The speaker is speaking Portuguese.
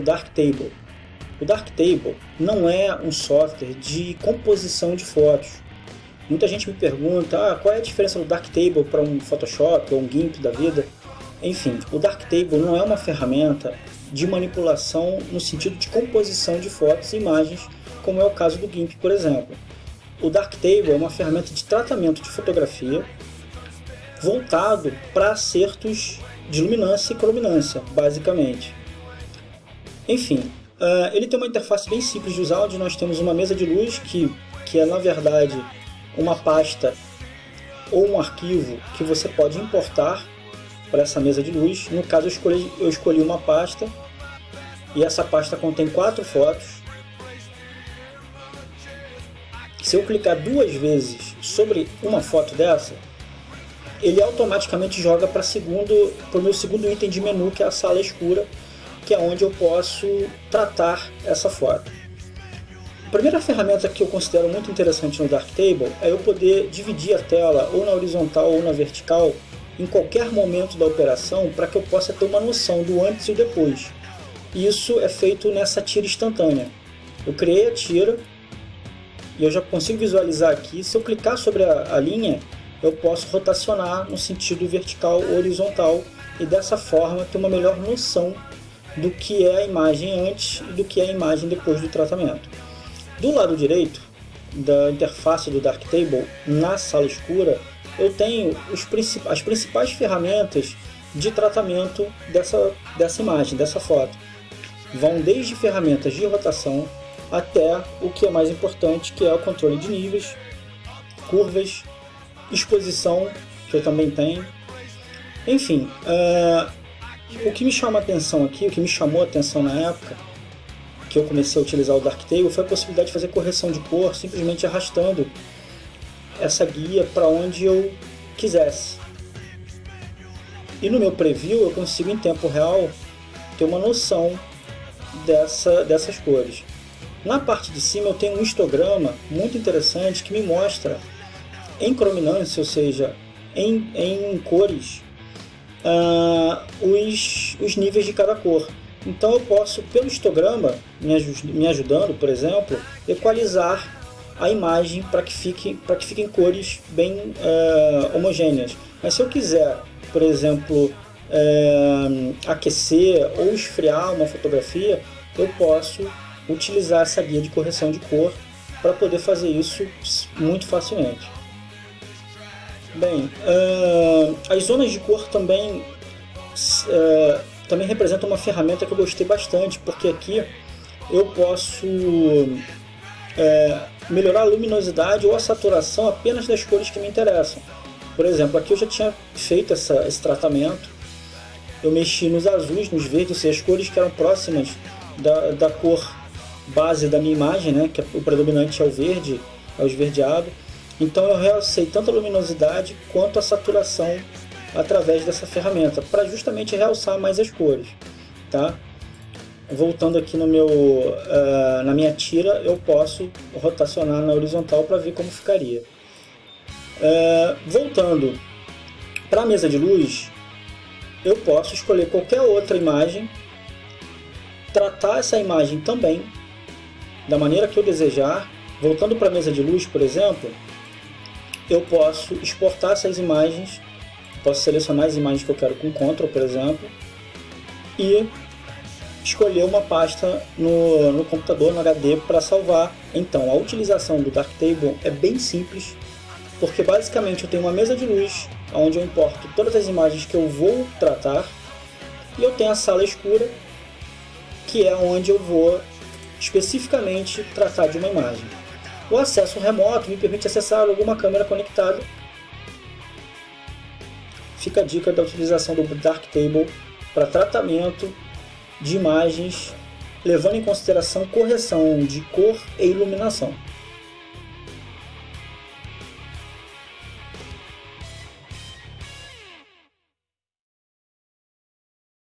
Darktable. O Darktable não é um software de composição de fotos. Muita gente me pergunta ah, qual é a diferença do Darktable para um Photoshop ou um GIMP da vida. Enfim, o Darktable não é uma ferramenta de manipulação no sentido de composição de fotos e imagens, como é o caso do GIMP, por exemplo. O Darktable é uma ferramenta de tratamento de fotografia voltado para acertos de luminância e crominância, basicamente. Enfim, uh, ele tem uma interface bem simples de usar, onde nós temos uma mesa de luz que, que é na verdade uma pasta ou um arquivo que você pode importar para essa mesa de luz. No caso eu escolhi, eu escolhi uma pasta e essa pasta contém quatro fotos. Se eu clicar duas vezes sobre uma foto dessa, ele automaticamente joga para o meu segundo item de menu, que é a sala escura, que é onde eu posso tratar essa foto. A primeira ferramenta que eu considero muito interessante no Darktable é eu poder dividir a tela ou na horizontal ou na vertical em qualquer momento da operação para que eu possa ter uma noção do antes e depois. Isso é feito nessa tira instantânea. Eu criei a tira e eu já consigo visualizar aqui. Se eu clicar sobre a, a linha, eu posso rotacionar no sentido vertical ou horizontal e dessa forma ter uma melhor noção do que é a imagem antes e do que é a imagem depois do tratamento. Do lado direito da interface do Darktable, na sala escura, eu tenho princip as principais ferramentas de tratamento dessa, dessa imagem, dessa foto. Vão desde ferramentas de rotação até o que é mais importante, que é o controle de níveis, curvas, exposição, que eu também tenho. Enfim, uh, o que me chama a atenção aqui, o que me chamou a atenção na época que eu comecei a utilizar o Darktable foi a possibilidade de fazer correção de cor simplesmente arrastando essa guia para onde eu quisesse. E no meu preview eu consigo em tempo real ter uma noção dessa, dessas cores. Na parte de cima eu tenho um histograma muito interessante que me mostra em crominância, ou seja, em, em cores, os, os níveis de cada cor. Então eu posso, pelo histograma, me, me ajudando, por exemplo, equalizar a imagem para que, fique, que fiquem cores bem uh, homogêneas. Mas se eu quiser, por exemplo, uh, aquecer ou esfriar uma fotografia, eu posso utilizar essa guia de correção de cor para poder fazer isso muito facilmente. Bem, uh, as zonas de cor também, uh, também representam uma ferramenta que eu gostei bastante, porque aqui eu posso uh, melhorar a luminosidade ou a saturação apenas das cores que me interessam. Por exemplo, aqui eu já tinha feito essa, esse tratamento, eu mexi nos azuis, nos verdes, ou seja, as cores que eram próximas da, da cor base da minha imagem, né, que é o predominante é o verde, é o esverdeado, então eu realcei tanto a luminosidade quanto a saturação através dessa ferramenta, para justamente realçar mais as cores. Tá? Voltando aqui no meu, uh, na minha tira, eu posso rotacionar na horizontal para ver como ficaria. Uh, voltando para a mesa de luz, eu posso escolher qualquer outra imagem, tratar essa imagem também da maneira que eu desejar. Voltando para a mesa de luz, por exemplo, eu posso exportar essas imagens, posso selecionar as imagens que eu quero com Ctrl, por exemplo, e escolher uma pasta no, no computador, no HD, para salvar. Então, a utilização do Darktable é bem simples, porque basicamente eu tenho uma mesa de luz, onde eu importo todas as imagens que eu vou tratar, e eu tenho a sala escura, que é onde eu vou especificamente tratar de uma imagem. O acesso remoto me permite acessar alguma câmera conectada. Fica a dica da utilização do Darktable para tratamento de imagens, levando em consideração correção de cor e iluminação.